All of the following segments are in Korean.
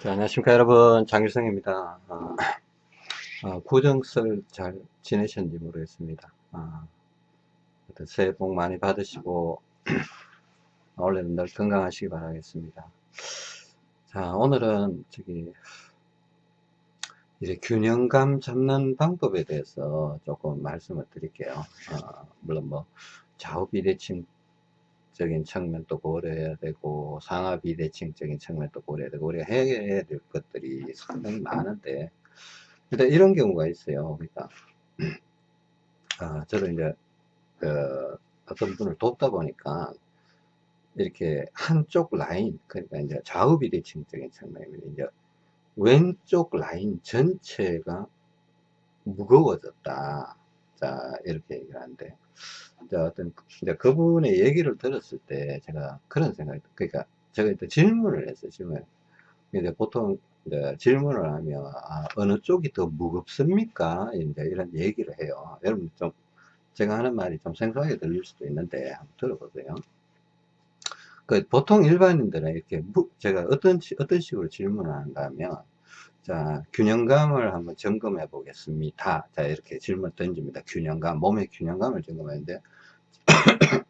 자, 안녕하십니까 여러분. 장일성입니다. 어, 어, 구정설 잘 지내셨는지 모르겠습니다. 어, 새해 복 많이 받으시고 올해는 늘 건강하시기 바라겠습니다. 자 오늘은 저기 이제 균형감 잡는 방법에 대해서 조금 말씀을 드릴게요. 어, 물론 뭐 좌우 비대칭 적인 측면도 고려해야 되고 상하 비대칭적인 측면도 고려해야 되고 우리가 해야 될 것들이 상당히 많은데. 일단 이런 경우가 있어요. 그러니까 아, 저도 이제 그 어떤 분을 돕다 보니까 이렇게 한쪽 라인 그러니까 이제 좌우 비대칭적인 측면입니다 이제 왼쪽 라인 전체가 무거워졌다 자 이렇게 얘기를 하는데. 어떤 이제 그분의 얘기를 들었을 때 제가 그런 생각이 그러니까 제가 일단 질문을 했어요 질문 이제 보통 이제 질문을 하면 아, 어느 쪽이 더 무겁습니까? 이제 이런 얘기를 해요. 여러분 좀 제가 하는 말이 좀 생소하게 들릴 수도 있는데 한번 들어보세요. 그 보통 일반인들은 이렇게 무, 제가 어떤 어떤 식으로 질문을 한가 하면 자, 균형감을 한번 점검해 보겠습니다. 자, 이렇게 질문 던집니다. 균형감, 몸의 균형감을 점검하는데,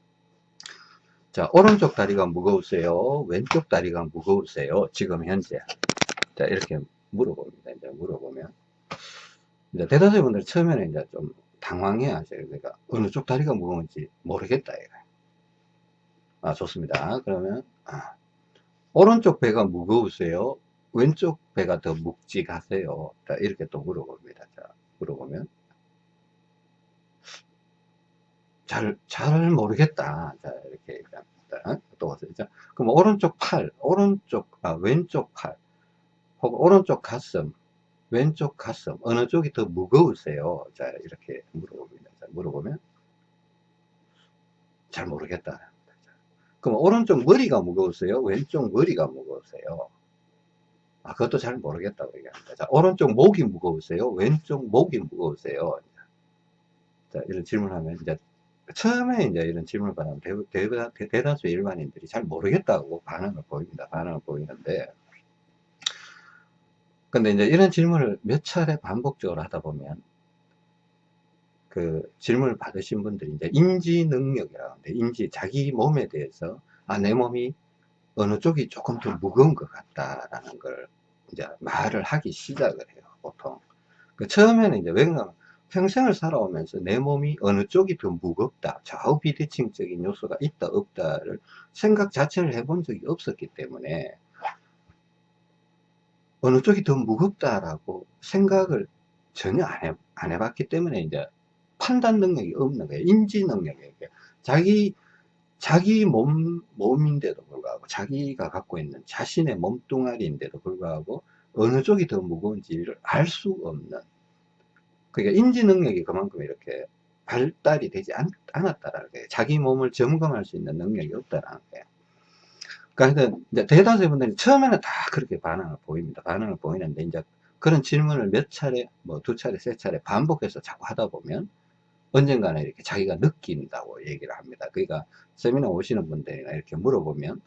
자, 오른쪽 다리가 무거우세요? 왼쪽 다리가 무거우세요? 지금 현재. 자, 이렇게 물어봅니다. 이제 물어보면. 이제 대다수의 분들 처음에는 이제 좀 당황해 하셔요. 그러니까 어느 쪽 다리가 무거운지 모르겠다. 이거. 아, 좋습니다. 그러면, 아, 오른쪽 배가 무거우세요? 왼쪽 배가 더 묵직하세요? 자, 이렇게 또 물어봅니다. 자, 물어보면. 잘, 잘 모르겠다. 자, 이렇게 얘기합니다. 또 자, 그럼 오른쪽 팔, 오른쪽, 아, 왼쪽 팔, 혹은 오른쪽 가슴, 왼쪽 가슴, 어느 쪽이 더 무거우세요? 자, 이렇게 물어봅니다. 자, 물어보면. 잘 모르겠다. 그럼 오른쪽 머리가 무거우세요? 왼쪽 머리가 무거우세요? 아, 그것도 잘 모르겠다고 얘기합니다. 자, 오른쪽 목이 무거우세요? 왼쪽 목이 무거우세요? 자, 이런 질문하면 이제 처음에 이제 이런 질문을 받으면 대, 대, 대 다수 일반인들이 잘 모르겠다고 반응을 보입니다. 반응을 보이는데 근데 이제 이런 질문을 몇 차례 반복적으로 하다 보면 그 질문을 받으신 분들이 이제 인지 능력이라고 하는데 인지 자기 몸에 대해서 아 내 몸이 어느 쪽이 조금 더 무거운 것 같다라는 걸 이제 말을 하기 시작을 해요, 보통. 그 처음에는 이제 왜냐면 평생을 살아오면서 내 몸이 어느 쪽이 더 무겁다, 좌우 비대칭적인 요소가 있다, 없다를 생각 자체를 해본 적이 없었기 때문에 어느 쪽이 더 무겁다라고 생각을 전혀 안, 해, 안 해봤기 때문에 이제 판단 능력이 없는 거예요. 인지 능력이. 자기 자기 몸, 몸인데도 불구하고 자기가 갖고 있는 자신의 몸뚱아리인데도 불구하고 어느 쪽이 더 무거운지를 알 수 없는 그러니까 인지 능력이 그만큼 이렇게 발달이 되지 않, 않았다라는 거예요. 자기 몸을 점검할 수 있는 능력이 없다라는 거예요. 그러니까 이제 대다수의 분들이 처음에는 다 그렇게 반응을 보입니다. 반응을 보이는데 이제 그런 질문을 몇 차례, 뭐 두 차례, 세 차례 반복해서 자꾸 하다 보면 언젠가는 이렇게 자기가 느낀다고 얘기를 합니다. 그러니까 세미나 오시는 분들이나 이렇게 물어보면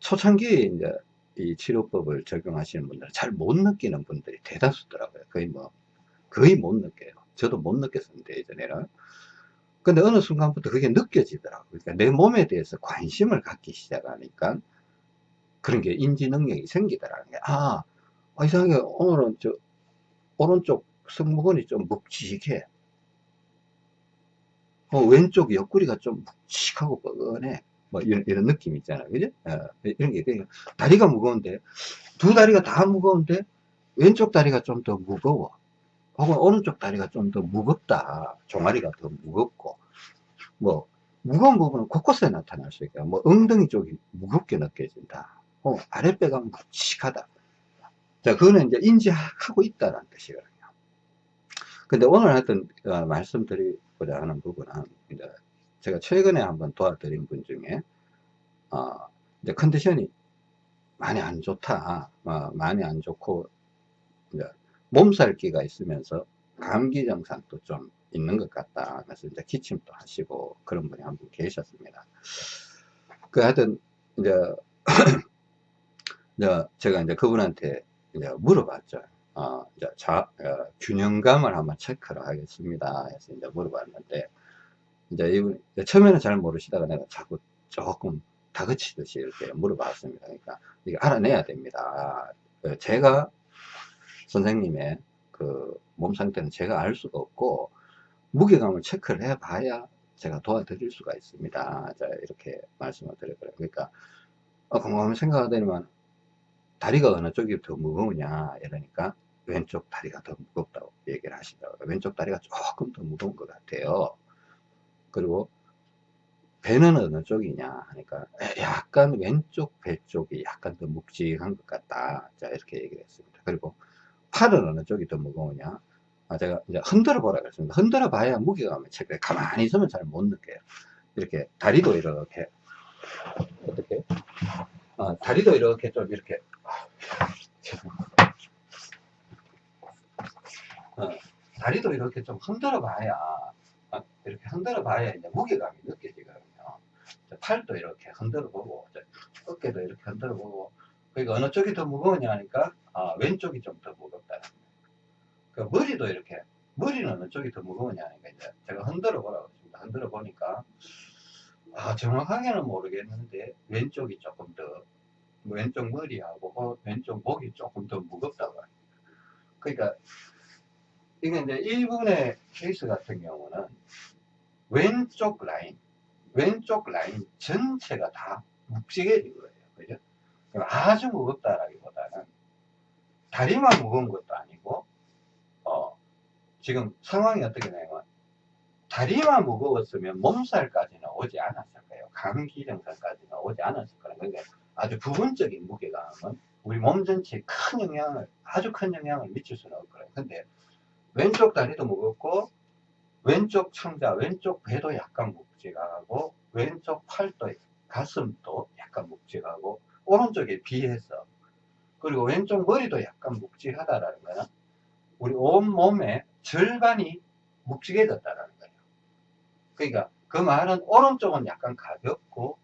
초창기에 이제 이 치료법을 적용하시는 분들은 잘 못 느끼는 분들이 대다수더라고요. 거의 뭐, 거의 못 느껴요. 저도 못 느꼈었는데, 예전에는. 근데 어느 순간부터 그게 느껴지더라고요. 그러니까 내 몸에 대해서 관심을 갖기 시작하니까 그런 게 인지 능력이 생기더라는 게, 아, 아 이상하게 오늘은 저, 오른쪽 승모근이 좀 묵직해. 어, 왼쪽 옆구리가 좀 묵직하고 뻐근해. 뭐 이런, 이런 느낌 있잖아요. 그죠? 어, 이런 게, 다리가 무거운데, 두 다리가 다 무거운데, 왼쪽 다리가 좀 더 무거워. 혹은 오른쪽 다리가 좀 더 무겁다. 종아리가 더 무겁고, 뭐, 무거운 부분은 곳곳에 나타날 수 있고, 뭐, 엉덩이 쪽이 무겁게 느껴진다. 어, 아랫배가 묵직하다. 자, 그거는 이제 인지하고 있다는 뜻이거든요. 근데 오늘 하여튼, 어, 말씀드리 고자 하는 부분은, 이제 제가 최근에 한번 도와드린 분 중에 어, 이제 컨디션이 많이 안 좋다. 어, 많이 안 좋고 이제 몸살기가 있으면서 감기 증상도 좀 있는 것 같다. 그래서 이제 기침도 하시고 그런 분이 한 분 계셨습니다. 그 하여튼 이제 제가 이제 그분한테 이제 물어봤죠. 어, 자, 어, 균형감을 한번 체크를 하겠습니다. 해서 이제 물어봤는데, 이제 이분, 처음에는 잘 모르시다가 내가 자꾸 조금 다그치듯이 이렇게 물어봤습니다. 그러니까, 이게 알아내야 됩니다. 어, 제가 선생님의 그 몸 상태는 제가 알 수가 없고, 무게감을 체크를 해 봐야 제가 도와드릴 수가 있습니다. 자, 이렇게 말씀을 드려요. 그러니까, 어, 곰곰이 생각하더니만, 다리가 어느 쪽이 더 무거우냐, 이러니까, 왼쪽 다리가 더 무겁다고 얘기를 하시더라고요. 왼쪽 다리가 조금 더 무거운 것 같아요. 그리고, 배는 어느 쪽이냐 하니까 약간 왼쪽 배 쪽이 약간 더 묵직한 것 같다. 자 이렇게 얘기를 했습니다. 그리고 팔은 어느 쪽이 더 무거우냐? 아, 제가 이제 흔들어 보라 그랬습니다. 흔들어 봐야 무게감을 체크해 가만히 있으면 잘 못 느껴요. 이렇게 다리도 이렇게 어떻게? 아, 다리도 이렇게 좀 이렇게 어, 다리도 이렇게 좀 흔들어 봐야 어, 이렇게 흔들어 봐야 이제 무게감이 느껴지거든요. 팔도 이렇게 흔들어 보고 어깨도 이렇게 흔들어 보고 그러니까 어느 쪽이 더 무거우냐 하니까 아, 왼쪽이 좀 더 무겁다. 그 머리도 이렇게 머리는 어느 쪽이 더 무거우냐 하니까 이제 제가 흔들어 보라고 했습니다. 흔들어 보니까 아, 정확하게는 모르겠는데 왼쪽이 조금 더 왼쪽 머리하고 어, 왼쪽 목이 조금 더 무겁다고 합니다. 그러니까 이게 이제 일본의 케이스 같은 경우는 왼쪽 라인 왼쪽 라인 전체가 다 묵직해진 거예요. 그죠? 아주 무겁다라기보다는 다리만 무거운 것도 아니고, 어, 지금 상황이 어떻게 되냐면, 다리만 무거웠으면 몸살까지는 오지 않았을 거예요. 감기 증상까지는 오지 않았을 거예요. 그러니까 아주 부분적인 무게감은 우리 몸 전체에 큰 영향을, 아주 큰 영향을 미칠 수는 없을 거예요. 근데 왼쪽 다리도 무겁고, 왼쪽 창자, 왼쪽 배도 약간 묵직하고, 왼쪽 팔도, 가슴도 약간 묵직하고, 오른쪽에 비해서, 그리고 왼쪽 머리도 약간 묵직하다라는 거는, 우리 온 몸의 절반이 묵직해졌다라는 거예요. 그러니까 그 말은 오른쪽은 약간 가볍고,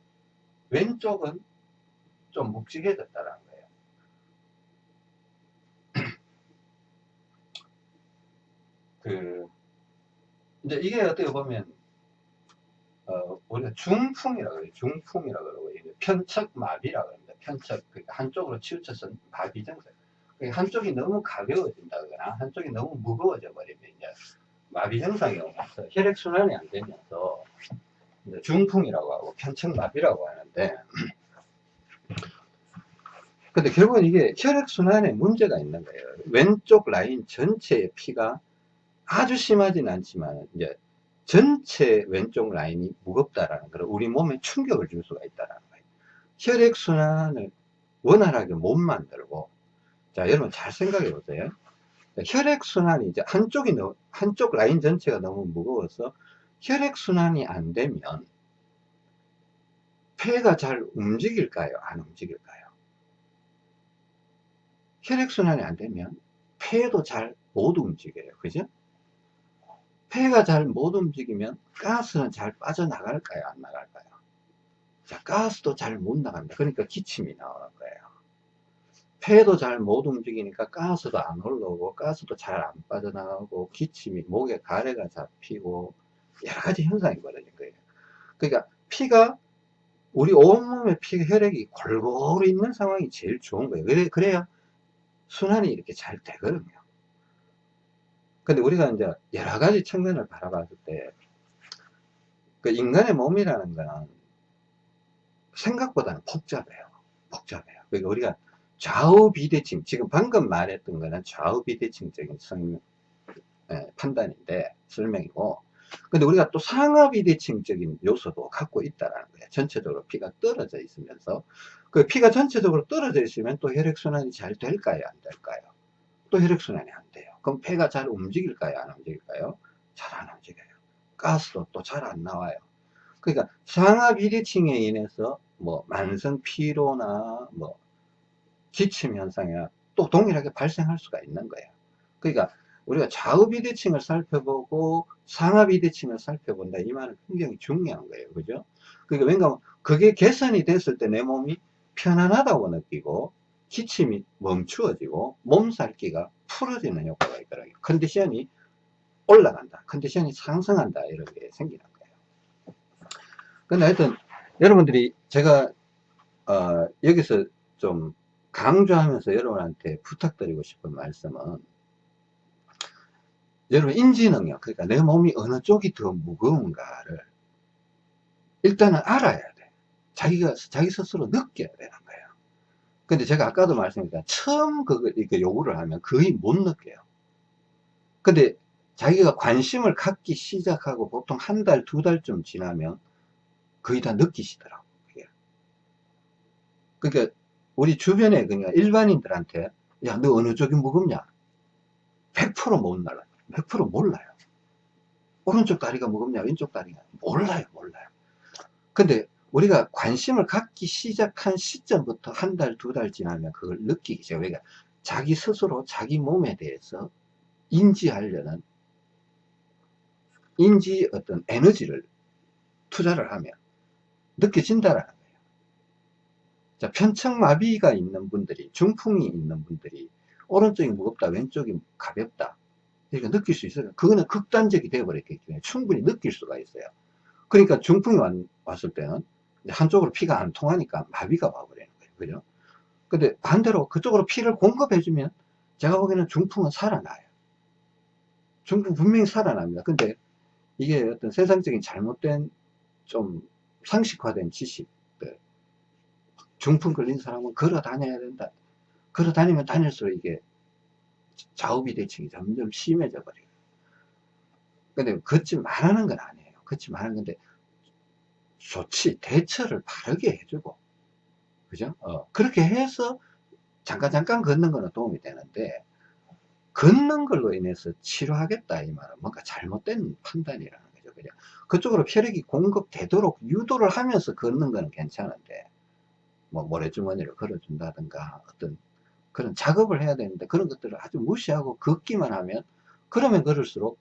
왼쪽은 좀 묵직해졌다라는 거예요. 그, 이제 이게 어떻게 보면 어, 우리가 중풍이라고 그래요. 중풍이라고 그러고 편척마비라고 합니다. 편척 그러니까 한쪽으로 치우쳐서 마비 증상. 그러니까 한쪽이 너무 가벼워진다거나 한쪽이 너무 무거워져 버리면 이제 마비 증상이 오면서 혈액 순환이 안 되면서 중풍이라고 하고 편척마비라고 하는데 근데 결국은 이게 혈액 순환에 문제가 있는 거예요. 왼쪽 라인 전체의 피가 아주 심하진 않지만 이제 전체 왼쪽 라인이 무겁다라는 걸 우리 몸에 충격을 줄 수가 있다라는 거예요. 혈액순환을 원활하게 못 만들고 자 여러분 잘 생각해 보세요. 혈액순환이 이제 한쪽이 너무, 한쪽 라인 전체가 너무 무거워서 혈액순환이 안 되면 폐가 잘 움직일까요? 안 움직일까요? 혈액순환이 안 되면 폐도 잘 못 움직여요. 그죠? 폐가 잘 못 움직이면 가스는 잘 빠져나갈까요? 안 나갈까요? 자, 가스도 잘 못 나간다. 그러니까 기침이 나오는 거예요. 폐도 잘 못 움직이니까 가스도 안 올라오고 가스도 잘 안 빠져나가고 기침이 목에 가래가 잡히고 여러 가지 현상이 벌어진 거예요. 그러니까 피가 우리 온몸에 피 혈액이 골고루 있는 상황이 제일 좋은 거예요. 그래, 그래야 순환이 이렇게 잘 되거든요. 근데 우리가 이제 여러 가지 측면을 바라봤을 때, 그 인간의 몸이라는 거는 생각보다는 복잡해요. 복잡해요. 그러니까 우리가 좌우 비대칭, 지금 방금 말했던 거는 좌우 비대칭적인 성, 예, 판단인데, 설명이고, 근데 우리가 또 상하 비대칭적인 요소도 갖고 있다라는 거예요. 전체적으로 피가 떨어져 있으면서, 그 피가 전체적으로 떨어져 있으면 또 혈액순환이 잘 될까요? 안 될까요? 또 혈액순환이 안 돼요. 그럼 폐가 잘 움직일까요? 안 움직일까요? 잘 안 움직여요. 가스도 또 잘 안 나와요. 그러니까 상하 비대칭에 인해서 뭐 만성 피로나 뭐 기침 현상이나 또 동일하게 발생할 수가 있는 거예요. 그러니까 우리가 좌우 비대칭을 살펴보고 상하 비대칭을 살펴본다 이 말은 굉장히 중요한 거예요. 그죠? 그러니까 왜냐하면 그게 개선이 됐을 때 내 몸이 편안하다고 느끼고 기침이 멈추어지고 몸살기가 풀어지는 효과가 있더라고요. 컨디션이 올라간다. 컨디션이 상승한다. 이런 게 생기는 거예요. 근데 하여튼 여러분들이 제가 어, 여기서 좀 강조하면서 여러분한테 부탁드리고 싶은 말씀은 여러분 인지 능력 그러니까 내 몸이 어느 쪽이 더 무거운가를 일단은 알아야 돼 자기가 자기 스스로 느껴야 되는 근데 제가 아까도 말씀드렸지만 처음 그거 이렇게 요구를 하면 거의 못 느껴요 근데 자기가 관심을 갖기 시작하고 보통 한 달, 두 달쯤 지나면 거의 다 느끼시더라고. 그게. 그러니까 우리 주변에 그냥 일반인들한테 야, 너 어느 쪽이 무겁냐? 100%못 날라. 100% 몰라요. 오른쪽 다리가 무겁냐? 왼쪽 다리가 몰라요, 몰라요. 근데 우리가 관심을 갖기 시작한 시점부터 한 달, 두 달 지나면 그걸 느끼기 시작해요. 그러니까 자기 스스로 자기 몸에 대해서 인지하려는 인지 어떤 에너지를 투자를 하면 느껴진다라는 거예요. 자, 편측마비가 있는 분들이, 중풍이 있는 분들이 오른쪽이 무겁다, 왼쪽이 가볍다. 이렇게 느낄 수 있어요. 그거는 극단적이 되어버렸기 때문에 충분히 느낄 수가 있어요. 그러니까 중풍이 왔, 을 때는 한쪽으로 피가 안 통하니까 마비가 와버리는 거예요. 그죠? 근데 반대로 그쪽으로 피를 공급해주면 제가 보기에는 중풍은 살아나요. 중풍 분명히 살아납니다. 근데 이게 어떤 세상적인 잘못된 좀 상식화된 지식들 중풍 걸린 사람은 걸어 다녀야 된다 걸어 다니면 다닐수록 이게 좌우비대칭이 점점 심해져 버려요 근데 걷지 말하는 건 아니에요 걷지 말하는 건데 좋지 대처를 바르게 해주고 그죠? 어, 그렇게 해서 잠깐 잠깐 걷는 거는 도움이 되는데 걷는 걸로 인해서 치료하겠다 이 말은 뭔가 잘못된 판단이라는 거죠. 그죠? 그쪽으로 혈액이 공급되도록 유도를 하면서 걷는 거는 괜찮은데 뭐 모래주머니를 걸어준다든가 어떤 그런 작업을 해야 되는데 그런 것들을 아주 무시하고 걷기만 하면 그러면 걸을수록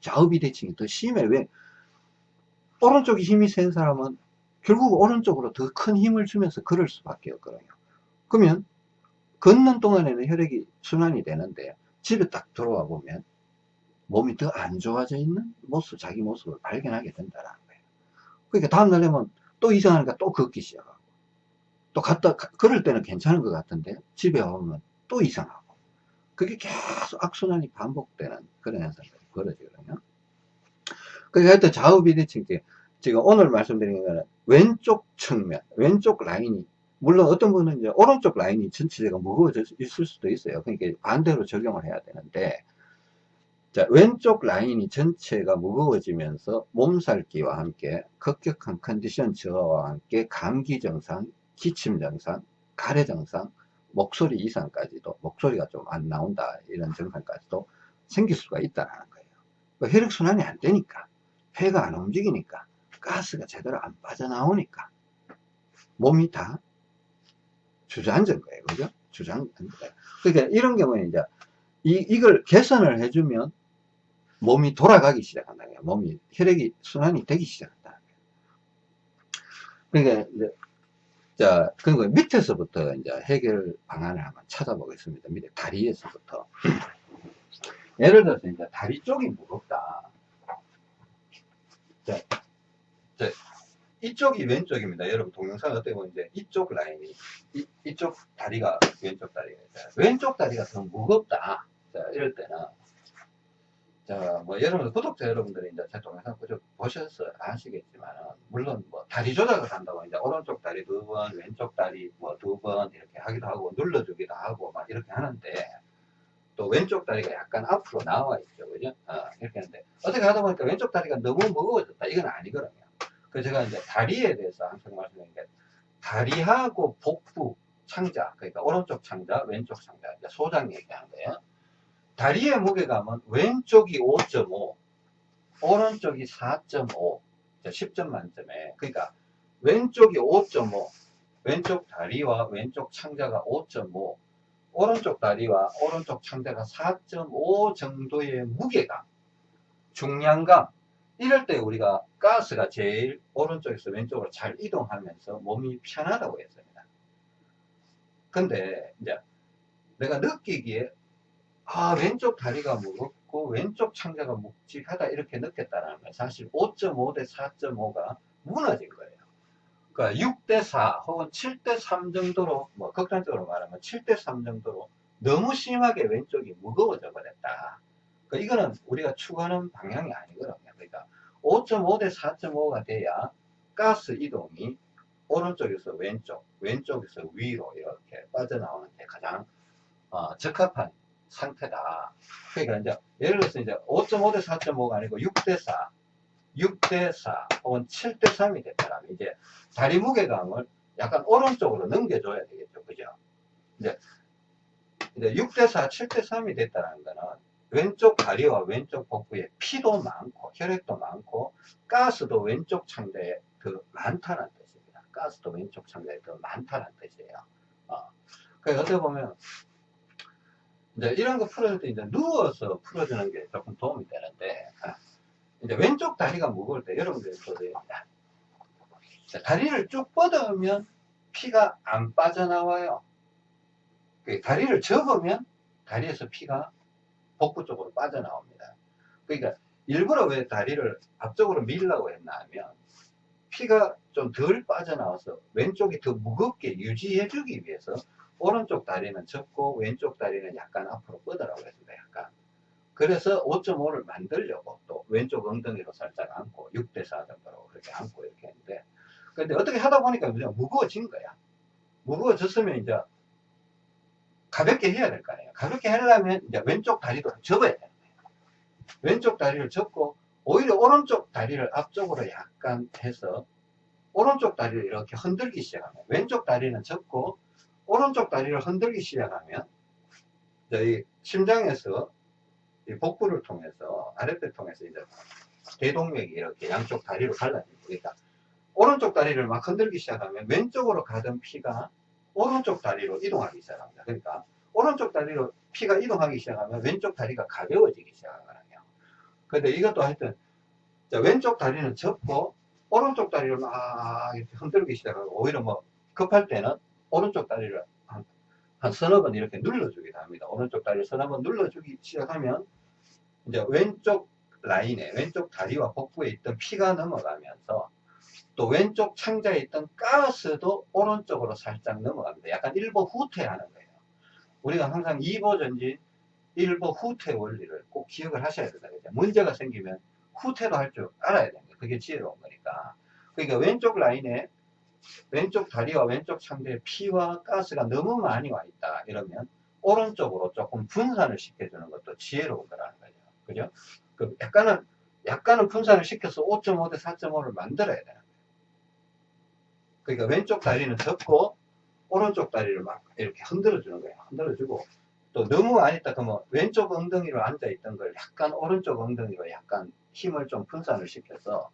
좌우비대칭이 더 심해. 왜 오른쪽에 힘이 센 사람은 결국 오른쪽으로 더 큰 힘을 주면서 걸을 수밖에 없거든요 그러면 걷는 동안에는 혈액이 순환이 되는데 집에 딱 들어와 보면 몸이 더 안 좋아져 있는 모습, 자기 모습을 발견하게 된다는 거예요. 그러니까 다음날 되면 또 이상하니까 또 걷기 시작하고 또 갔다, 걸을 때는 괜찮은 것 같은데 집에 오면 또 이상하고 그게 계속 악순환이 반복되는 그런 현상이 벌어지거든요. 그러니까 하여튼 좌우 비대칭 때 지금 오늘 말씀드린 거는 왼쪽 측면, 왼쪽 라인이 물론 어떤 분은 이제 오른쪽 라인이 전체가 무거워져 있을 수도 있어요. 그러니까 반대로 적용을 해야 되는데, 자, 왼쪽 라인이 전체가 무거워지면서 몸살기와 함께 급격한 컨디션 저하와 함께 감기 증상, 기침 증상, 가래 증상, 목소리 이상까지도, 목소리가 좀 안 나온다, 이런 증상까지도 생길 수가 있다는 거예요. 그 혈액순환이 안 되니까, 폐가 안 움직이니까, 가스가 제대로 안 빠져나오니까, 몸이 다 주저앉은 거예요. 그죠? 주저앉은 거예요. 그러니까 이런 경우에 이제 이, 이걸 개선을 해주면 몸이 돌아가기 시작한다는 거예요. 몸이 혈액이 순환이 되기 시작한다는 거예요. 그러니까 이제 자, 그리고 밑에서부터 이제 해결 방안을 한번 찾아보겠습니다. 밑에 다리에서부터. 예를 들어서 이제 다리 쪽이 무겁다. 자, 자, 이쪽이 왼쪽입니다. 여러분 동영상 어떻게 보면 이제 이쪽 라인이 이, 이쪽 다리가 왼쪽 다리가 왼쪽 다리가 더 무겁다. 자, 이럴 때는 자, 뭐 여러분 구독자 여러분들이 이제 제 동영상 쭉 보셔서 아시겠지만 물론 뭐 다리 조작을 한다고 이제 오른쪽 다리 두 번, 왼쪽 다리 뭐 두 번 이렇게 하기도 하고 눌러주기도 하고 막 이렇게 하는데 또 왼쪽 다리가 약간 앞으로 나와 있죠, 그죠? 어, 이렇게 하는데. 어떻게 하다 보니까 왼쪽 다리가 너무 무거워졌다. 이건 아니거든요. 그 제가 이제 다리에 대해서 항상 말씀드린 게 다리하고 복부 창자 그러니까 오른쪽 창자 왼쪽 창자 소장 얘기하는 거예요. 다리의 무게감은 왼쪽이 5.5 오른쪽이 4.5 10점 만점에. 그러니까 왼쪽이 5.5 왼쪽 다리와 왼쪽 창자가 5.5 오른쪽 다리와 오른쪽 창자가 4.5 정도의 무게감 중량감 이럴 때 우리가 가스가 제일 오른쪽에서 왼쪽으로 잘 이동하면서 몸이 편하다고 했습니다. 근데 이제 내가 느끼기에 아 왼쪽 다리가 무겁고 왼쪽 창자가 묵직하다 이렇게 느꼈다는 건 사실 5.5 대 4.5가 무너진 거예요. 그러니까 6대 4 혹은 7대 3 정도로 뭐 극단적으로 말하면 7대 3 정도로 너무 심하게 왼쪽이 무거워져 버렸다. 그러니까 이거는 우리가 추구하는 방향이 아니거든요. 그러니까 5.5 대 4.5가 돼야 가스 이동이 오른쪽에서 왼쪽, 왼쪽에서 위로 이렇게 빠져나오는 게 가장 어, 적합한 상태다. 그러니까 이제 예를 들어서 이제 5.5 대 4.5가 아니고 6 대 4, 6대4 혹은 7대 3이 됐다면 이제 다리 무게감을 약간 오른쪽으로 넘겨줘야 되겠죠. 그죠? 이제, 이제 6대 4, 7대 3이 됐다는 거는 왼쪽 다리와 왼쪽 복부에 피도 많고 혈액도 많고 가스도 왼쪽 창자에 더 많다는 뜻입니다. 가스도 왼쪽 창자에 더 많다는 뜻이에요. 어. 그러니까 어떻게 보면 이제 이런 거 풀어줄 때 이제 누워서 풀어주는 게 조금 도움이 되는데 아, 이제 왼쪽 다리가 무거울 때 여러분들이 보세요. 다리를 쭉 뻗으면 피가 안 빠져나와요. 그 다리를 접으면 다리에서 피가 복부 쪽으로 빠져나옵니다. 그러니까 일부러 왜 다리를 앞쪽으로 밀라고 했나 하면 피가 좀 덜 빠져나와서 왼쪽이 더 무겁게 유지해 주기 위해서 오른쪽 다리는 접고 왼쪽 다리는 약간 앞으로 뻗으라고 했습니다. 약간. 그래서 5.5를 만들려고 또 왼쪽 엉덩이로 살짝 안고 6대4 정도로 그렇게 안고 이렇게 했는데 근데 어떻게 하다 보니까 그냥 무거워진 거야. 무거워졌으면 이제 가볍게 해야 될 거 아니에요. 가볍게 하려면 이제 왼쪽 다리도 접어야 되는 거예요. 왼쪽 다리를 접고 오히려 오른쪽 다리를 앞쪽으로 약간 해서 오른쪽 다리를 이렇게 흔들기 시작하면 왼쪽 다리는 접고 오른쪽 다리를 흔들기 시작하면 이 심장에서 이 복부를 통해서 아랫배 통해서 이제 대동맥이 이렇게 양쪽 다리로 갈라집니다. 그러니까 오른쪽 다리를 막 흔들기 시작하면 왼쪽으로 가던 피가 오른쪽 다리로 이동하기 시작합니다. 그러니까 오른쪽 다리로 피가 이동하기 시작하면 왼쪽 다리가 가벼워지기 시작하거든요. 근데 이것도 하여튼 왼쪽 다리는 접고 오른쪽 다리를 막 이렇게 흔들기 시작하고 오히려 뭐 급할 때는 오른쪽 다리를 한, 한 서너 번 이렇게 눌러주기도 합니다. 오른쪽 다리를 서너 번 눌러주기 시작하면 이제 왼쪽 라인에 왼쪽 다리와 복부에 있던 피가 넘어가면서 또 왼쪽 창자에 있던 가스도 오른쪽으로 살짝 넘어갑니다. 약간 일보 후퇴하는 거예요. 우리가 항상 2보 전진, 1보 후퇴 원리를 꼭 기억을 하셔야 된다. 그죠? 문제가 생기면 후퇴도 할 줄 알아야 됩니다. 그게 지혜로운 거니까. 그러니까 왼쪽 라인에 왼쪽 다리와 왼쪽 창자에 피와 가스가 너무 많이 와 있다. 이러면 오른쪽으로 조금 분산을 시켜주는 것도 지혜로운 거라는 거죠. 그죠? 그 약간은, 약간은 분산을 시켜서 5.5 대 4.5를 만들어야 거예요. 그러니까 왼쪽 다리는 접고 오른쪽 다리를 막 이렇게 흔들어 주는 거예요. 흔들어 주고 또 너무 많이 있다 그러면 왼쪽 엉덩이로 앉아 있던 걸 약간 오른쪽 엉덩이로 약간 힘을 좀 분산을 시켜서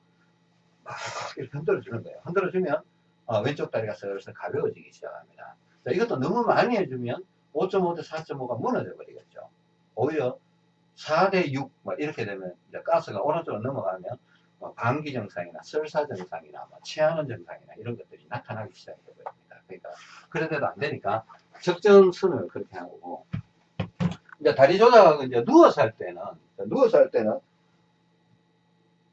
막 이렇게 흔들어 주는 거예요. 흔들어 주면 어, 왼쪽 다리가 슬슬 가벼워지기 시작합니다. 자, 이것도 너무 많이 해주면 5.5 대 4.5가 무너져 버리겠죠. 오히려 4대 6, 뭐 이렇게 되면 이제 가스가 오른쪽으로 넘어가면 뭐 방기 증상이나 설사 증상이나 뭐 체하는 증상이나 이런 것들이 나타나기 시작해 버립니다. 그러니까 그래도 안 되니까 적정선을 그렇게 하고 이제 다리 조작하고 이제 누워서 할 때는 누워서 할 때는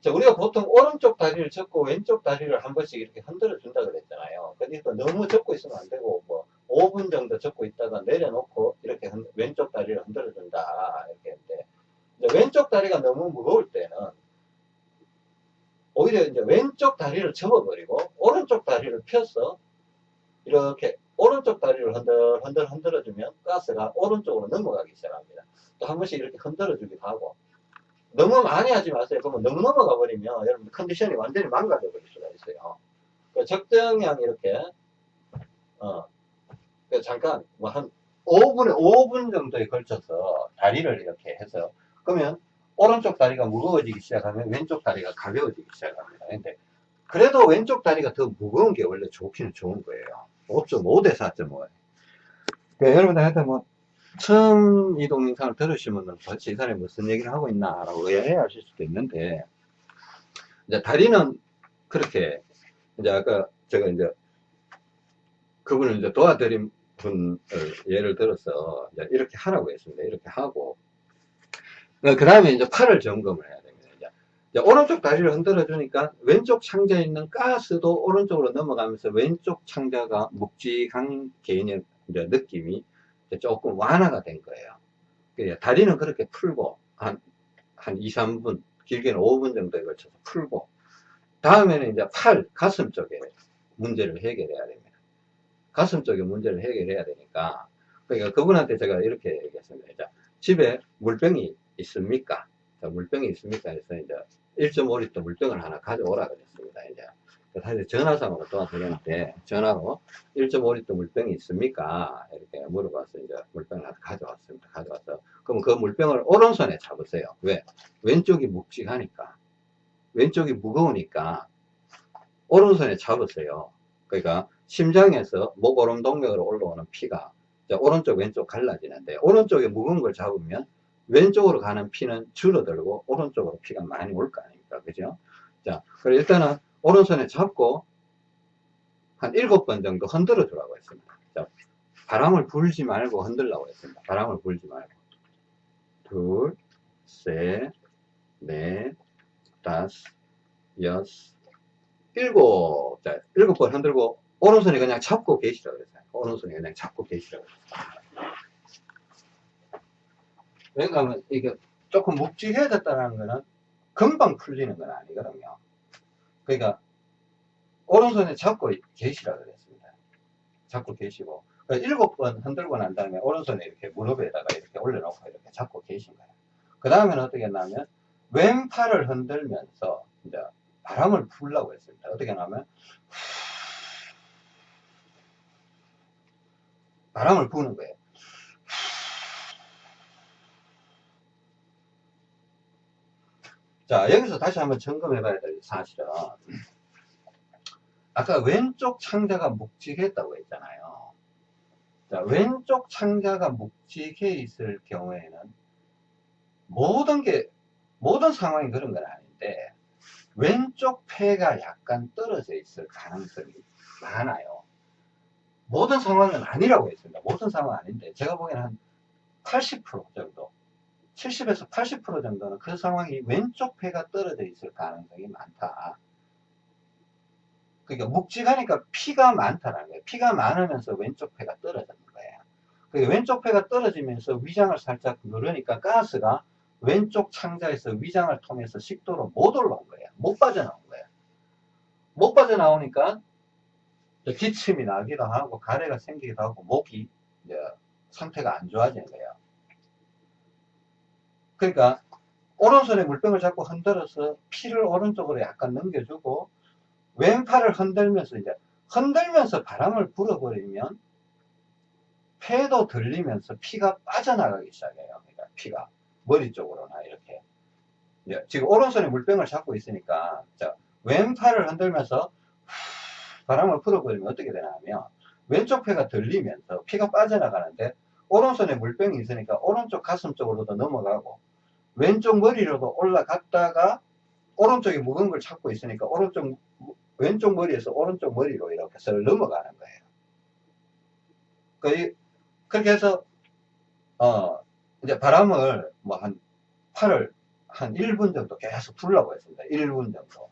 자, 우리가 보통 오른쪽 다리를 접고 왼쪽 다리를 한 번씩 이렇게 흔들어 준다 그랬잖아요. 그러니까 너무 접고 있으면 안 되고 뭐 5분 정도 접고 있다가 내려놓고 이렇게 흔, 왼쪽 다리를 흔들어 준다 이렇게 했는데 왼쪽 다리가 너무 무거울 때는 오히려 이제 왼쪽 다리를 접어버리고 오른쪽 다리를 펴서 이렇게 오른쪽 다리를 흔들 흔들 흔들어 주면 가스가 오른쪽으로 넘어가기 시작합니다. 또 한 번씩 이렇게 흔들어 주기도 하고 너무 많이 하지 마세요. 그러면 너무 넘어가 버리면 여러분 컨디션이 완전히 망가져 버릴 수가 있어요. 그 적정량 이렇게 어그 잠깐 뭐 한 5분에 5분 정도에 걸쳐서 다리를 이렇게 해서 그러면 오른쪽 다리가 무거워지기 시작하면 왼쪽 다리가 가벼워지기 시작합니다. 근데 그래도 왼쪽 다리가 더 무거운 게 원래 좋기는 좋은 거예요. 5.5 대 4.5. 그러니까 여러분들 하여튼 뭐 처음 이 동 영상을 들으시면 도대체 이 사람이 무슨 얘기를 하고 있나 라고 의아해 하실 수도 있는데 이제 다리는 그렇게 이제 아까 제가 이제 그분을 이제 도와드린 분을 예를 들어서 이렇게 하라고 했습니다. 이렇게 하고 그 다음에 이제 팔을 점검을 해야 됩니다. 이제, 오른쪽 다리를 흔들어 주니까 왼쪽 창자에 있는 가스도 오른쪽으로 넘어가면서 왼쪽 창자가 묵직한 개인의 느낌이 조금 완화가 된 거예요. 그러니까 다리는 그렇게 풀고 한, 한 2, 3분 길게는 5분 정도에 걸쳐서 풀고 다음에는 이제 팔, 가슴 쪽에 문제를 해결해야 됩니다. 가슴 쪽에 문제를 해결해야 되니까 그러니까 그분한테 제가 이렇게 얘기했습니다. 자, 집에 물병이 있습니까? 자, 물병이 있습니까? 해서 이제 1.5리터 물병을 하나 가져오라 그랬습니다. 이제 사실 전화상으로 도와드렸는데 전화로 1.5리터 물병이 있습니까? 이렇게 물어봐서 이제 물병을 하나 가져왔습니다. 가져와서 그럼 그 물병을 오른손에 잡으세요. 왜? 왼쪽이 묵직하니까 왼쪽이 무거우니까 오른손에 잡으세요. 그러니까 심장에서 목 오름 동맥으로 올라오는 피가 오른쪽 왼쪽 갈라지는데 오른쪽에 무거운 걸 잡으면 왼쪽으로 가는 피는 줄어들고 오른쪽으로 피가 많이 올 거 아닙니까? 그죠? 자 그럼 일단은 오른손에 잡고 한 일곱 번 정도 흔들어 주라고 했습니다. 자, 바람을 불지 말고 흔들라고 했습니다. 바람을 불지 말고. 둘, 셋, 넷, 다섯, 여섯, 일곱. 자 일곱 번 흔들고 오른손에 그냥 잡고 계시라고 그랬어요 오른손에 그냥 잡고 계시라고 그랬어요 왜냐하면 이게 조금 묵직해졌다는 거는 금방 풀리는 건 아니거든요. 그러니까 오른손에 잡고 계시라 그랬습니다. 잡고 계시고 일곱 번 흔들고 난 다음에 오른손에 이렇게 무릎에다가 이렇게 올려놓고 이렇게 잡고 계신 거예요. 그 다음에는 어떻게 했냐면 왼팔을 흔들면서 이제 바람을 풀라고 했습니다. 어떻게 하냐면 바람을 부는 거예요. 자, 여기서 다시 한번 점검해 봐야 될 사실은, 아까 왼쪽 창자가 묵직했다고 했잖아요. 자, 왼쪽 창자가 묵직해 있을 경우에는, 모든 게, 모든 상황이 그런 건 아닌데, 왼쪽 폐가 약간 떨어져 있을 가능성이 많아요. 모든 상황은 아니라고 했습니다. 모든 상황은 아닌데, 제가 보기에는 한 80% 정도. 70에서 80% 정도는 그 상황이 왼쪽 폐가 떨어져 있을 가능성이 많다. 그러니까 묵직하니까 피가 많다는 거예요. 피가 많으면서 왼쪽 폐가 떨어지는 거예요. 그러니까 왼쪽 폐가 떨어지면서 위장을 살짝 누르니까 가스가 왼쪽 창자에서 위장을 통해서 식도로 못 올라온 거예요. 못 빠져나온 거예요. 못 빠져나오니까 기침이 나기도 하고 가래가 생기기도 하고 목이 상태가 안 좋아지는 거예요. 그러니까 오른손에 물병을 잡고 흔들어서 피를 오른쪽으로 약간 넘겨주고 왼팔을 흔들면서 이제 흔들면서 바람을 불어버리면 폐도 들리면서 피가 빠져나가기 시작해요. 그러니까 피가 머리 쪽으로나 이렇게 지금 오른손에 물병을 잡고 있으니까 자, 왼팔을 흔들면서 바람을 불어버리면 어떻게 되냐면 왼쪽 폐가 들리면서 피가 빠져나가는데 오른손에 물병이 있으니까 오른쪽 가슴 쪽으로도 넘어가고 왼쪽 머리로도 올라갔다가 오른쪽에 무거운 걸 찾고 있으니까 오른쪽 왼쪽 머리에서 오른쪽 머리로 이렇게 서 넘어가는 거예요. 그, 그렇게 해서 어 이제 바람을 뭐 한 팔을 한 1분 정도 계속 불라고 했습니다. 1분 정도.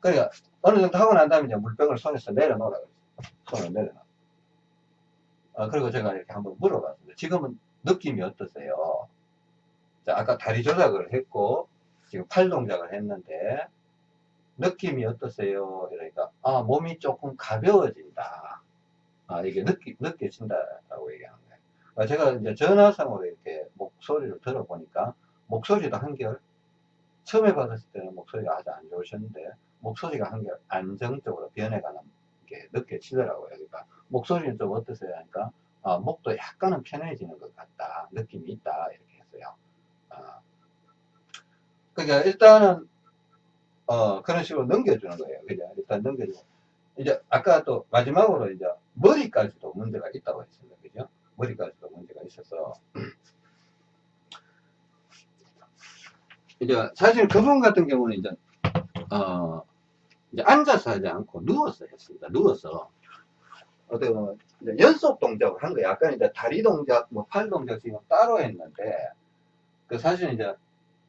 그러니까 어느 정도 하고 난 다음에 이제 물병을 손에서 내려놓으라. 손을 내려놔. 어, 그리고 제가 이렇게 한번 물어봤습니다. 지금은 느낌이 어떠세요? 자, 아까 다리 조작을 했고, 지금 팔 동작을 했는데, 느낌이 어떠세요? 이러니까, 아, 몸이 조금 가벼워진다. 아, 이게 느끼, 느껴진다라고 얘기하는 거예요. 아, 제가 이제 전화상으로 이렇게 목소리를 들어보니까, 목소리도 한결, 처음에 받았을 때는 목소리가 아주 안 좋으셨는데, 목소리가 한결 안정적으로 변해가는 게 느껴지더라고요. 그러니까, 목소리는 좀 어떠세요? 하니까, 아, 목도 약간은 편해지는 것 같다. 느낌이 있다. 이렇게 했어요. 아. 그러니까 일단은 어 그런 식으로 넘겨주는 거예요. 그죠? 일단 넘겨주고 이제 아까 또 마지막으로 이제 머리까지도 문제가 있다고 했습니다. 그죠? 머리까지도 문제가 있어서 이제 사실 그분 같은 경우는 이제 어 이제 앉아서 하지 않고 누워서 했습니다. 누워서 어떻게 보면 연속 동작을 한 거예요. 아까 이제 다리 동작, 뭐 팔 동작 지금 따로 했는데, 그 사실 이제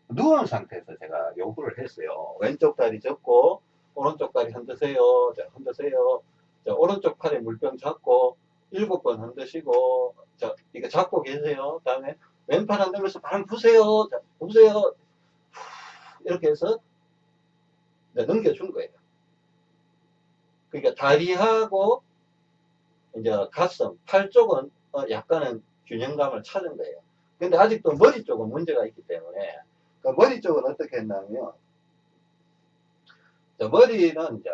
누운 상태에서 제가 요구를 했어요. 왼쪽 다리 접고, 오른쪽 다리 흔드세요. 자, 흔드세요. 자, 오른쪽 팔에 물병 잡고, 일곱 번 흔드시고, 자, 이거 잡고 계세요. 다음에 왼팔 흔들면서 바람 부세요. 자, 부세요. 이렇게 해서 넘겨준 거예요. 그러니까 다리하고 이제 가슴, 팔 쪽은 어, 약간은 균형감을 찾은 거예요. 근데 아직도 머리 쪽은 문제가 있기 때문에 그 머리 쪽은 어떻게 했냐면 자, 머리는 이제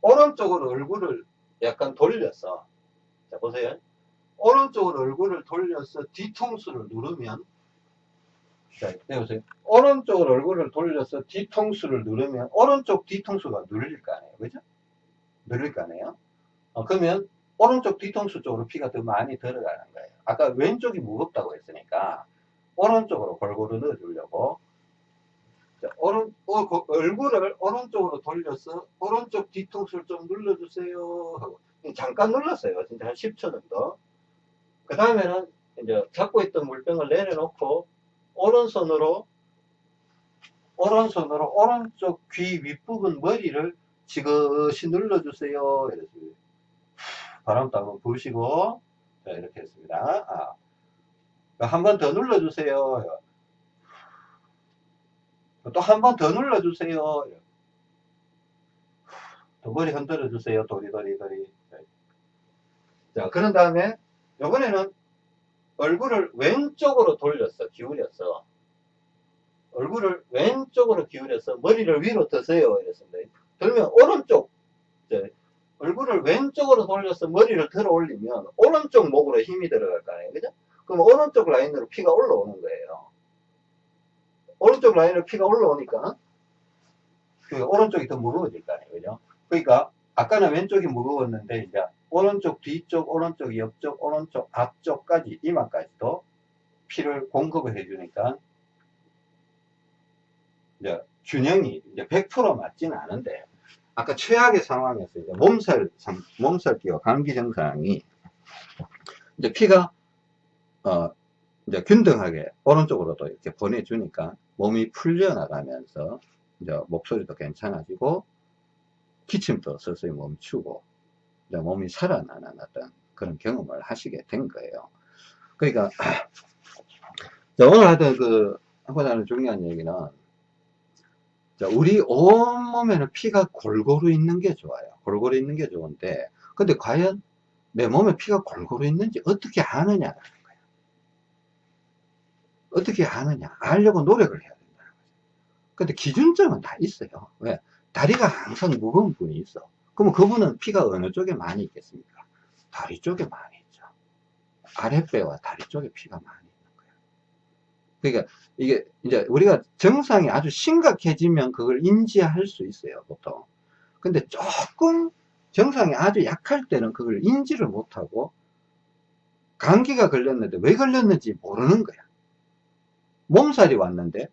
오른쪽으로 얼굴을 약간 돌려서 자 보세요. 오른쪽으로 얼굴을 돌려서 뒤통수를 누르면 자, 네, 보세요. 오른쪽으로 얼굴을 돌려서 뒤통수를 누르면 오른쪽 뒤통수가 눌릴 거 아니에요. 그죠? 눌릴 거 아니에요? 어, 그러면 오른쪽 뒤통수 쪽으로 피가 더 많이 들어가는 거예요. 아까 왼쪽이 무겁다고 했으니까 오른쪽으로 골고루 넣어주려고 자, 오른, 어, 그 얼굴을 오른쪽으로 돌려서 오른쪽 뒤통수를 좀 눌러주세요 하고 잠깐 눌렀어요. 진짜 한 10초 정도. 그 다음에는 이제 잡고 있던 물병을 내려놓고 오른손으로 오른손으로 오른쪽 귀 윗부분 머리를 지그시 눌러주세요. 이랬습니다. 바람도 한번 부으시고 자, 이렇게 했습니다. 아. 한번 더 눌러주세요. 또 한 번 더 눌러주세요. 또 머리 흔들어 주세요. 도리도리도리. 자, 그런 다음에 이번에는 얼굴을 왼쪽으로 돌렸어. 기울였어. 얼굴을 왼쪽으로 기울여서 머리를 위로 드세요. 이랬습니다. 들면 오른쪽, 이제 얼굴을 왼쪽으로 돌려서 머리를 들어 올리면 오른쪽 목으로 힘이 들어갈 거 아니에요. 그죠? 그럼 오른쪽 라인으로 피가 올라오는 거예요. 오른쪽 라인으로 피가 올라오니까 그 오른쪽이 더 무거워질 거 아니에요. 그죠? 그러니까 아까는 왼쪽이 무거웠는데 이제 오른쪽 뒤쪽 오른쪽 옆쪽 오른쪽 앞쪽까지 이마까지도 피를 공급을 해주니까 이제 균형이 이제 100% 맞지는 않은데 아까 최악의 상황에서 이제 몸살 몸살 기와 감기 증상이 이제 피가 어 이제 균등하게 오른쪽으로도 이렇게 보내주니까 몸이 풀려 나가면서 이제 목소리도 괜찮아지고 기침도 서서히 멈추고 이제 몸이 살아나는 어떤 그런 경험을 하시게 된 거예요. 그러니까 오늘 하던 그 하고자 하는 중요한 얘기는 우리 온몸에는 피가 골고루 있는 게 좋아요. 골고루 있는 게 좋은데 근데 과연 내 몸에 피가 골고루 있는지 어떻게 아느냐라는 거예요. 어떻게 아느냐 알려고 노력을 해야 된다는 거죠. 근데 기준점은 다 있어요. 왜? 다리가 항상 무거운 분이 있어. 그러면 그분은 피가 어느 쪽에 많이 있겠습니까? 다리 쪽에 많이 있죠. 아랫배와 다리 쪽에 피가 많이. 그러니까 이게 이제 우리가 증상이 아주 심각해지면 그걸 인지할 수 있어요, 보통. 근데 조금 증상이 아주 약할 때는 그걸 인지를 못하고 감기가 걸렸는데 왜 걸렸는지 모르는 거야. 몸살이 왔는데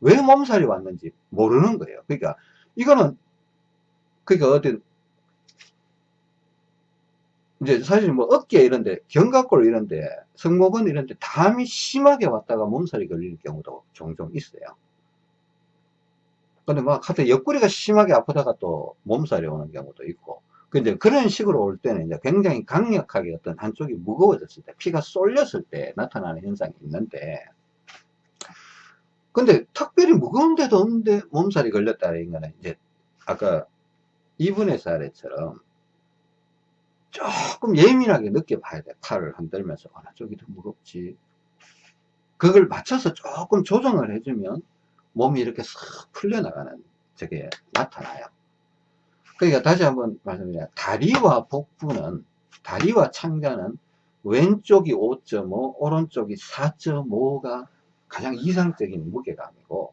왜 몸살이 왔는지 모르는 거예요. 그러니까 이거는 그러니까 어떤 이제 사실 뭐 어깨 이런데 견갑골 이런데 승모근 이런데 담이 심하게 왔다가 몸살이 걸리는 경우도 종종 있어요. 근데 막 하여튼 옆구리가 심하게 아프다가 또 몸살이 오는 경우도 있고 근데 그런 식으로 올 때는 이제 굉장히 강력하게 어떤 한쪽이 무거워졌을 때 피가 쏠렸을 때 나타나는 현상이 있는데 근데 특별히 무거운 데도 없는데 몸살이 걸렸다는 거는 이제 아까 이분의 사례처럼 조금 예민하게 느껴봐야 돼. 팔을 흔들면서 어느 쪽이 더 무겁지. 그걸 맞춰서 조금 조정을 해주면 몸이 이렇게 싹 풀려나가는 저게 나타나요. 그러니까 다시 한번 말씀드려요. 다리와 복부는, 다리와 창자는 왼쪽이 5.5, 오른쪽이 4.5가 가장 이상적인 무게감이고,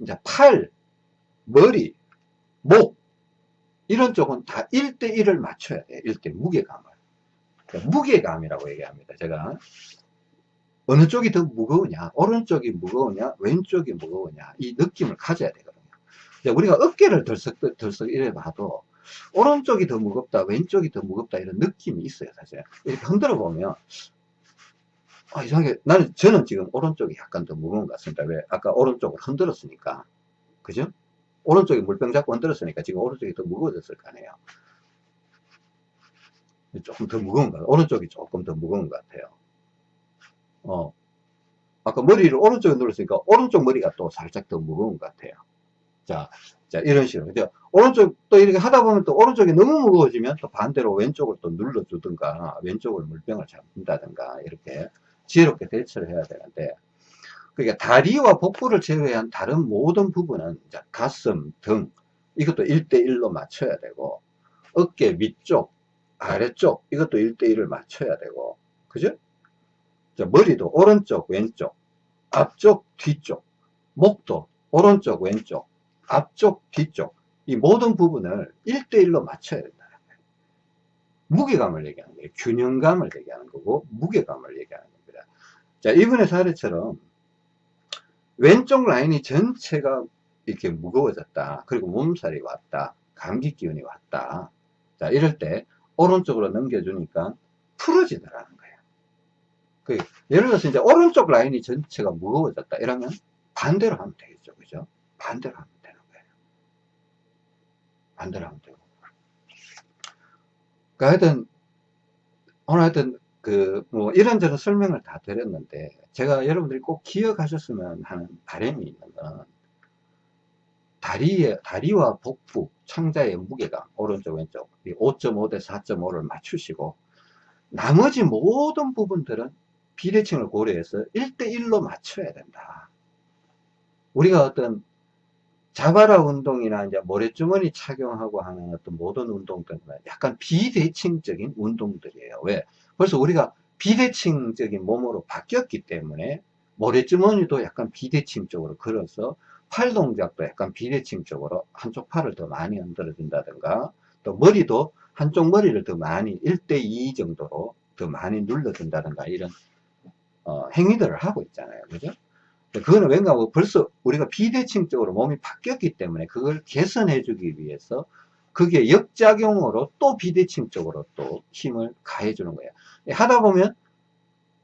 이제 팔, 머리, 목, 이런 쪽은 다 1대1을 맞춰야 돼요. 1대 무게감을. 그러니까 무게감이라고 얘기합니다. 제가. 어느 쪽이 더 무거우냐, 오른쪽이 무거우냐, 왼쪽이 무거우냐, 이 느낌을 가져야 되거든요. 우리가 어깨를 들썩, 들썩 이래 봐도 오른쪽이 더 무겁다, 왼쪽이 더 무겁다 이런 느낌이 있어요, 사실. 이렇게 흔들어 보면 아, 이상하게 나는 저는 지금 오른쪽이 약간 더 무거운 것 같습니다. 왜? 아까 오른쪽을 흔들었으니까. 그죠? 오른쪽에 물병 잡고 흔들었으니까 지금 오른쪽이 더 무거워졌을 거 아니에요. 조금 더 무거운 것 같아요. 오른쪽이 조금 더 무거운 것 같아요. 어. 아까 머리를 오른쪽에 눌렀으니까 오른쪽 머리가 또 살짝 더 무거운 것 같아요. 자, 자, 이런 식으로. 그죠? 오른쪽 또 이렇게 하다 보면 또 오른쪽이 너무 무거워지면 또 반대로 왼쪽을 또 눌러주든가 왼쪽을 물병을 잡는다든가 이렇게 지혜롭게 대처를 해야 되는데 그러니까 다리와 복부를 제외한 다른 모든 부분은 가슴, 등 이것도 1대1로 맞춰야 되고 어깨 위쪽, 아래쪽 이것도 1대1을 맞춰야 되고 그죠? 머리도 오른쪽, 왼쪽, 앞쪽, 뒤쪽, 목도 오른쪽, 왼쪽, 앞쪽, 뒤쪽 이 모든 부분을 1대1로 맞춰야 거예요. 무게감을 얘기하는 거예요. 균형감을 얘기하는 거고 무게감을 얘기하는 겁니다. 자, 이분의 사례처럼 왼쪽 라인이 전체가 이렇게 무거워졌다. 그리고 몸살이 왔다. 감기 기운이 왔다. 자, 이럴 때 오른쪽으로 넘겨주니까 풀어지더라는 거예요. 그 예를 들어서 이제 오른쪽 라인이 전체가 무거워졌다. 이러면 반대로 하면 되겠죠. 그죠? 반대로 하면 되는 거예요. 반대로 하면 되고. 그러니까 하여튼, 오늘 하여튼, 그, 뭐, 이런저런 설명을 다 드렸는데, 제가 여러분들이 꼭 기억하셨으면 하는 바람이 있는 건, 다리에, 다리와 복부, 창자의 무게가 오른쪽, 왼쪽, 5.5 대 4.5를 맞추시고, 나머지 모든 부분들은 비대칭을 고려해서 1대1로 맞춰야 된다. 우리가 어떤 자바라 운동이나 이제 모래주머니 착용하고 하는 어떤 모든 운동들은 약간 비대칭적인 운동들이에요. 왜? 벌써 우리가 비대칭적인 몸으로 바뀌었기 때문에 모래주머니도 약간 비대칭적으로 걸어서 팔 동작도 약간 비대칭적으로 한쪽 팔을 더 많이 흔들어 준다든가 또 머리도 한쪽 머리를 더 많이 1대2 정도로 더 많이 눌러 준다든가 이런 어, 행위들을 하고 있잖아요. 그죠? 그거는 왠가 뭐 벌써 우리가 비대칭적으로 몸이 바뀌었기 때문에 그걸 개선해 주기 위해서 그게 역작용으로 또 비대칭적으로 또 힘을 가해 주는 거예요. 하다 보면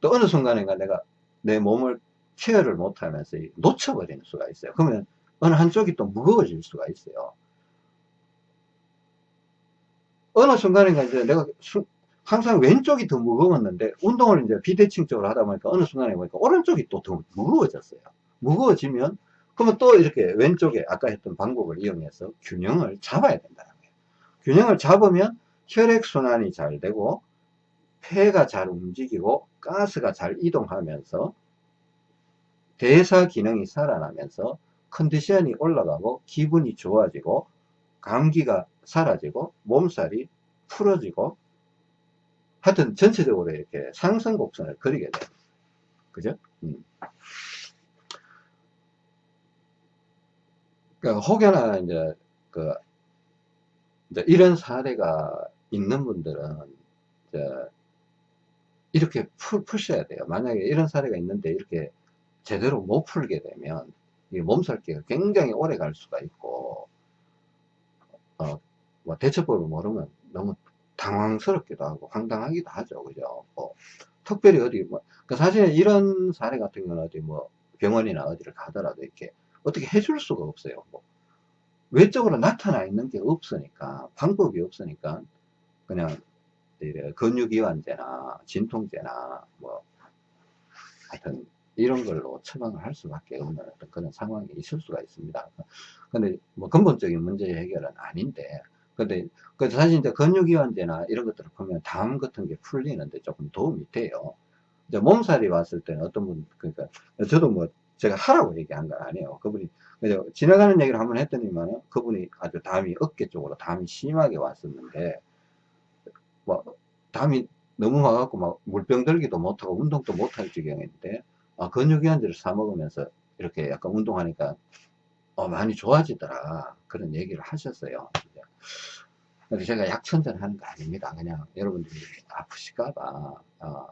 또 어느 순간인가 내가 내 몸을 케어를 못하면서 놓쳐버리는 수가 있어요. 그러면 어느 한쪽이 또 무거워질 수가 있어요. 어느 순간인가 이제 내가 수, 항상 왼쪽이 더 무거웠는데 운동을 이제 비대칭적으로 하다 보니까 어느 순간에 보니까 오른쪽이 또 더 무거워졌어요. 무거워지면 그러면 또 이렇게 왼쪽에 아까 했던 방법을 이용해서 균형을 잡아야 된다는 거예요. 균형을 잡으면 혈액순환이 잘 되고 폐가 잘 움직이고 가스가 잘 이동하면서 대사 기능이 살아나면서 컨디션이 올라가고 기분이 좋아지고 감기가 사라지고 몸살이 풀어지고 하여튼 전체적으로 이렇게 상승 곡선을 그리게 돼요. 그죠? 음. 그러니까 혹여나 이제 그 이제 이런 사례가 있는 분들은 이제 이렇게 풀, 푸셔야 돼요. 만약에 이런 사례가 있는데 이렇게 제대로 못 풀게 되면 이 몸살기가 굉장히 오래 갈 수가 있고 어, 뭐 대처법을 모르면 너무 당황스럽기도 하고 황당하기도 하죠. 그죠? 뭐 특별히 어디 뭐그 사실은 이런 사례 같은 경우는 어디 뭐 병원이나 어디를 가더라도 이렇게 어떻게 해줄 수가 없어요. 뭐 외적으로 나타나 있는 게 없으니까 방법이 없으니까 그냥 근육이완제나 진통제나 뭐 하여튼 이런 걸로 처방을 할 수밖에 없는 그런 상황이 있을 수가 있습니다. 근데 뭐 근본적인 문제 해결은 아닌데 근데 그 사실 이제 근육이완제나 이런 것들을 보면 담 같은 게 풀리는데 조금 도움이 돼요. 이제 몸살이 왔을 때는 어떤 분 그러니까 저도 뭐 제가 하라고 얘기한 건 아니에요. 그분이 그래서 지나가는 얘기를 한번 했더니만 그분이 아주 담이 어깨 쪽으로 담이 심하게 왔었는데 뭐 담이 너무 와갖고 막 물병 들기도 못하고 운동도 못할 지경인데 아, 근육이완제를 사 먹으면서 이렇게 약간 운동하니까 어, 많이 좋아지더라 그런 얘기를 하셨어요. 근데 제가 약천전 하는 거 아닙니다. 그냥 여러분들이 아프실까봐. 어,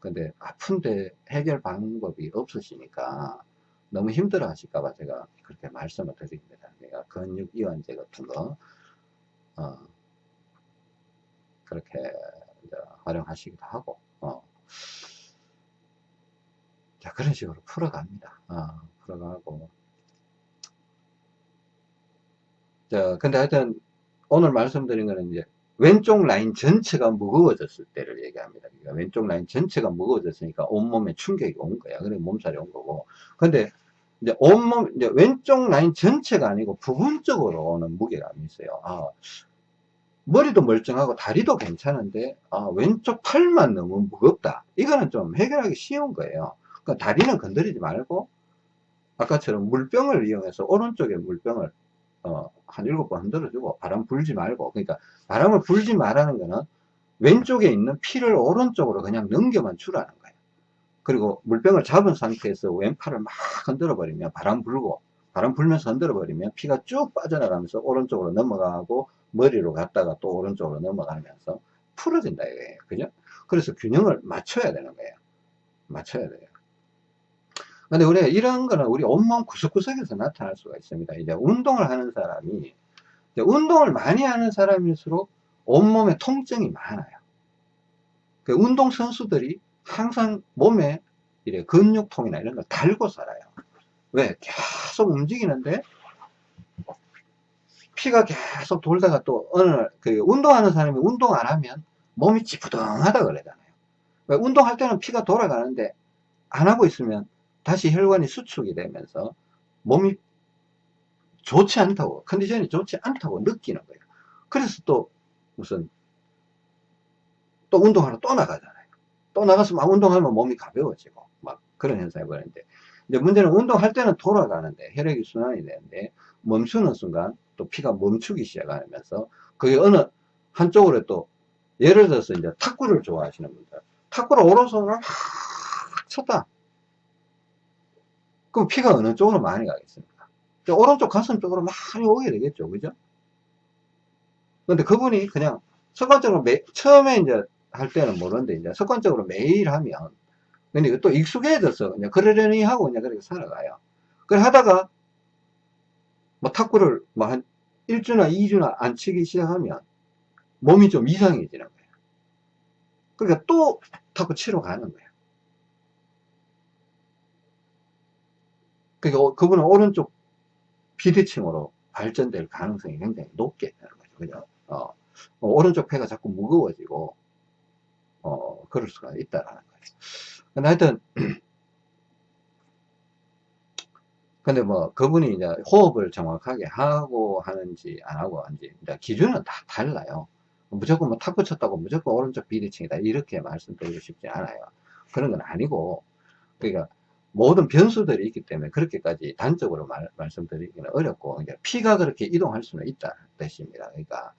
근데 아픈데 해결 방법이 없으시니까 너무 힘들어 하실까봐 제가 그렇게 말씀을 드립니다. 내가 근육이완제 같은 거, 어, 그렇게 활용하시기도 하고, 어. 자, 그런 식으로 풀어갑니다. 어, 풀어가고. 자, 근데 하여튼, 오늘 말씀드린 거는 이제, 왼쪽 라인 전체가 무거워졌을 때를 얘기합니다. 그러니까 왼쪽 라인 전체가 무거워졌으니까 온몸에 충격이 온 거야. 그래 몸살이 온 거고. 근데 이제 온몸, 이제 왼쪽 라인 전체가 아니고 부분적으로 오는 무게감이 있어요. 아, 머리도 멀쩡하고 다리도 괜찮은데, 아, 왼쪽 팔만 너무 무겁다. 이거는 좀 해결하기 쉬운 거예요. 그러니까 다리는 건드리지 말고, 아까처럼 물병을 이용해서 오른쪽에 물병을 어, 한 일곱 번 흔들어주고 바람 불지 말고 그러니까 바람을 불지 말라는 거는 왼쪽에 있는 피를 오른쪽으로 그냥 넘겨만 주라는 거예요 그리고 물병을 잡은 상태에서 왼팔을 막 흔들어 버리면 바람 불고 바람 불면서 흔들어 버리면 피가 쭉 빠져나가면서 오른쪽으로 넘어가고 머리로 갔다가 또 오른쪽으로 넘어가면서 풀어진다 이거예요 그죠 그래서 균형을 맞춰야 되는 거예요 맞춰야 돼요 근데 우리가 이런 거는 우리 온몸 구석구석에서 나타날 수가 있습니다. 이제 운동을 하는 사람이, 운동을 많이 하는 사람일수록 온몸에 통증이 많아요. 그 운동 선수들이 항상 몸에 이래 근육통이나 이런 걸 달고 살아요. 왜? 계속 움직이는데 피가 계속 돌다가 또 어느 그 운동하는 사람이 운동 안 하면 몸이 찌푸둥하다 그러잖아요. 왜? 운동할 때는 피가 돌아가는데 안 하고 있으면 다시 혈관이 수축이 되면서 몸이 좋지 않다고 컨디션이 좋지 않다고 느끼는 거예요 그래서 또 무슨 또 운동하러 또 나가잖아요 또 나가서 막 운동하면 몸이 가벼워지고 막 그런 현상이 벌어지는데 이제 문제는 운동할 때는 돌아가는데 혈액이 순환이 되는데 멈추는 순간 또 피가 멈추기 시작하면서 그게 어느 한쪽으로 또 예를 들어서 이제 탁구를 좋아하시는 분들 탁구를 오른손으로 막 쳤다 그럼 피가 어느 쪽으로 많이 가겠습니까? 오른쪽 가슴 쪽으로 많이 오게 되겠죠. 그죠? 근데 그분이 그냥 습관적으로 매, 처음에 이제 할 때는 모르는데 이제 습관적으로 매일 하면 근데 또 익숙해져서 그냥 그러려니 하고 그냥 그렇게 살아가요. 그래 하다가 뭐 탁구를 뭐한 1주나 2주나 안 치기 시작하면 몸이 좀 이상해지는 거예요. 그러니까 또 탁구 치러 가는 거예요. 그러니까 그분은 오른쪽 비대칭으로 발전될 가능성이 굉장히 높게 되는 거죠. 그죠? 어, 어, 오른쪽 폐가 자꾸 무거워지고, 어, 그럴 수가 있다라는. 근데 하여튼, 근데 뭐, 그분이 이제 호흡을 정확하게 하고 하는지 안 하고 하는지, 기준은 다 달라요. 무조건 뭐 탁구 쳤다고 무조건 오른쪽 비대칭이다. 이렇게 말씀드리고 싶지 않아요. 그런 건 아니고, 그러니까 모든 변수들이 있기 때문에 그렇게까지 단적으로 말, 말씀드리기는 어렵고 이제 피가 그렇게 이동할 수는 있다 뜻입니다. 그러니까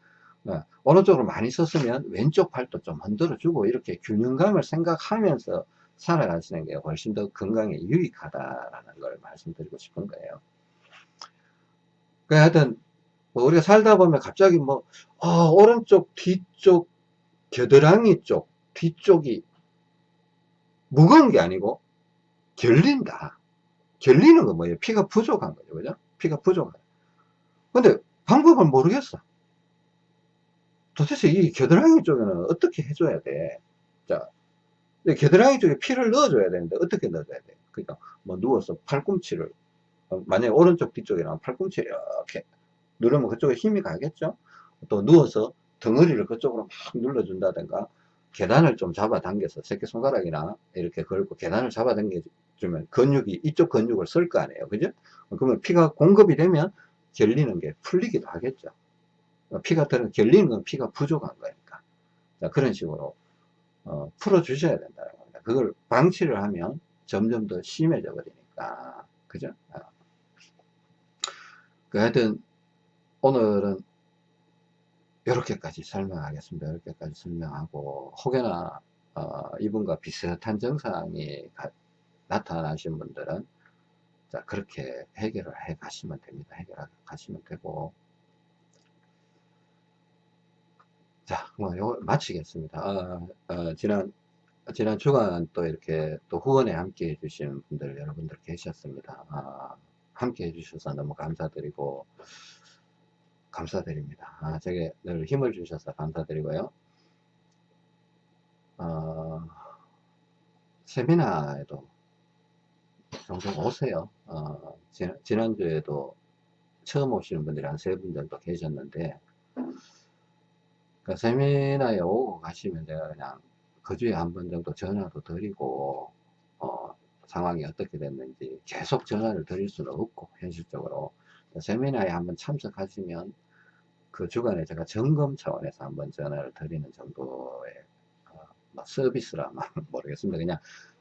어, 오른쪽으로 많이 썼으면 왼쪽 팔도 좀 흔들어 주고 이렇게 균형감을 생각하면서 살아가시는 게 훨씬 더 건강에 유익하다라는 걸 말씀드리고 싶은 거예요. 그 하여튼 뭐 우리가 살다 보면 갑자기 뭐 어, 오른쪽 뒤쪽 겨드랑이 쪽 뒤쪽이 무거운 게 아니고 결린다. 결리는 건 뭐예요? 피가 부족한 거죠. 그죠? 피가 부족한. 근데 방법을 모르겠어. 도대체 이 겨드랑이 쪽에는 어떻게 해줘야 돼? 자, 겨드랑이 쪽에 피를 넣어줘야 되는데 어떻게 넣어줘야 돼? 그러니까 뭐 누워서 팔꿈치를 어, 만약에 오른쪽 뒤쪽이랑 팔꿈치 이렇게 누르면 그쪽에 힘이 가겠죠? 또 누워서 덩어리를 그쪽으로 막 눌러준다든가 계단을 좀 잡아당겨서 새끼손가락이나 이렇게 걸고 계단을 잡아당겨주면 근육이 이쪽 근육을 쓸 거 아니에요 그죠 그러면 피가 공급이 되면 결리는 게 풀리기도 하겠죠 피가 들은 결리는 건 피가 부족한 거니까 자, 그런 식으로 어, 풀어 주셔야 된다는 겁니다 그걸 방치를 하면 점점 더 심해져 버리니까 그죠 어. 그 하여튼 오늘은 이렇게까지 설명하겠습니다. 이렇게까지 설명하고 혹여나 어, 이분과 비슷한 증상이 가, 나타나신 분들은 자 그렇게 해결을 해 가시면 됩니다. 해결해 가시면 되고 자, 뭐, 요, 마치겠습니다. 어, 어, 지난, 지난 주간 또 이렇게 또 후원에 함께 해주신 분들, 여러분들 계셨습니다. 아, 함께 해주셔서 너무 감사드리고, 감사드립니다. 아, 제게 늘 힘을 주셔서 감사드리고요. 어, 세미나에도 종종 오세요. 어, 지난, 지난주에도 처음 오시는 분들이 한 세 분 정도 계셨는데, 그 세미나에 오고 가시면 제가 그냥 그 주에 한 번 정도 전화도 드리고, 어, 상황이 어떻게 됐는지 계속 전화를 드릴 수는 없고, 현실적으로. 세미나에 한번 참석하시면 그 주간에 제가 점검 차원에서 한번 전화를 드리는 정도의 어, 뭐 서비스라 모르겠습니다. 그냥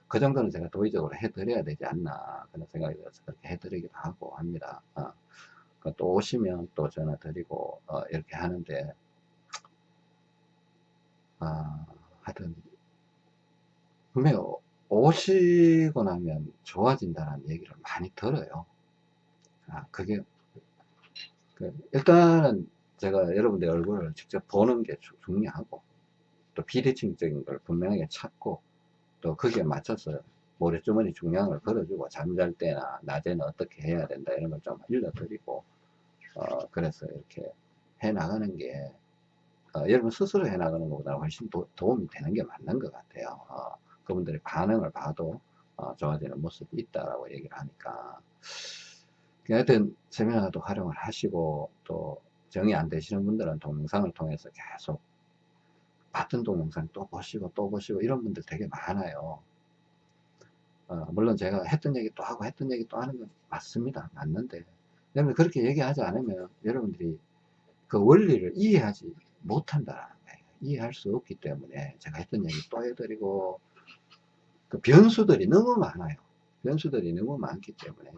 그 정도는 제가 도의적으로 해드려야 되지 않나 그런 생각이 들어서 그렇게 해드리기도 하고 합니다. 어, 그또 오시면 또 전화 드리고 어, 이렇게 하는데 아, 하여튼 분명히 오- 오시고 나면 좋아진다는 얘기를 많이 들어요. 아, 그게 그 일단은 제가 여러분들 얼굴을 직접 보는 게 주- 중요하고 또 비대칭적인 걸 분명하게 찾고 또 거기에 맞춰서 모래주머니 중량을 걸어주고 잠잘 때나 낮에는 어떻게 해야 된다 이런 걸좀 일러드리고 어 그래서 이렇게 해 나가는 게 어, 여러분 스스로 해 나가는 것보다 훨씬 도, 도움이 되는 게 맞는 것 같아요. 어, 그분들의 반응을 봐도 어, 좋아지는 모습이 있다라고 얘기를 하니까 하여튼 세미나도 활용을 하시고 또 정이 안 되시는 분들은 동영상을 통해서 계속 같은 동영상 또 보시고 또 보시고 이런 분들 되게 많아요. 어, 물론 제가 했던 얘기 또 하고 했던 얘기 또 하는 건 맞습니다. 맞는데 여러분 그렇게 얘기하지 않으면 여러분들이 그 원리를 이해하지 못한다는 거예요. 이해할 수 없기 때문에 제가 했던 얘기 또 해드리고 그 변수들이 너무 많아요. 변수들이 너무 많기 때문에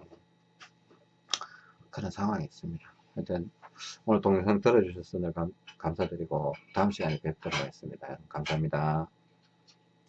그런 상황이 있습니다. 하여튼 오늘 동영상 들어주셔서 늘 감, 감사드리고 다음 시간에 뵙도록 하겠습니다. 감사합니다.